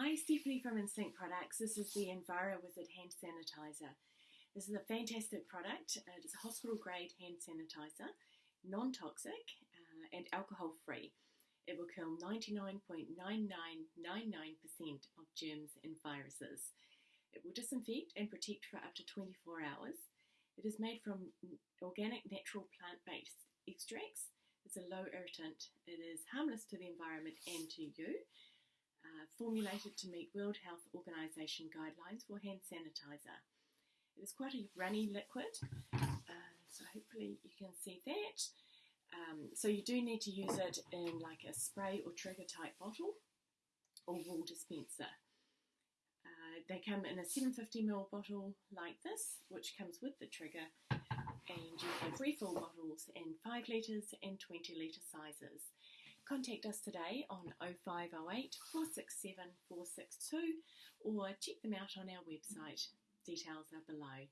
Hi, Stephanie from Instinct Products. This is the Enviro Wizard hand sanitizer. This is a fantastic product. Uh, it's a hospital grade hand sanitizer, non toxic uh, and alcohol free. It will kill 99.9999% of germs and viruses. It will disinfect and protect for up to 24 hours. It is made from organic, natural plant based extracts. It's a low irritant. It is harmless to the environment and to you. Uh, formulated to meet World Health Organization guidelines for hand sanitizer. It is quite a runny liquid, uh, so hopefully you can see that. Um, so you do need to use it in like a spray or trigger type bottle or wall dispenser. Uh, they come in a 750ml bottle like this, which comes with the trigger, and you have refill bottles in 5 litres and 20 litre sizes. Contact us today on 0508 467 462 or check them out on our website. Details are below.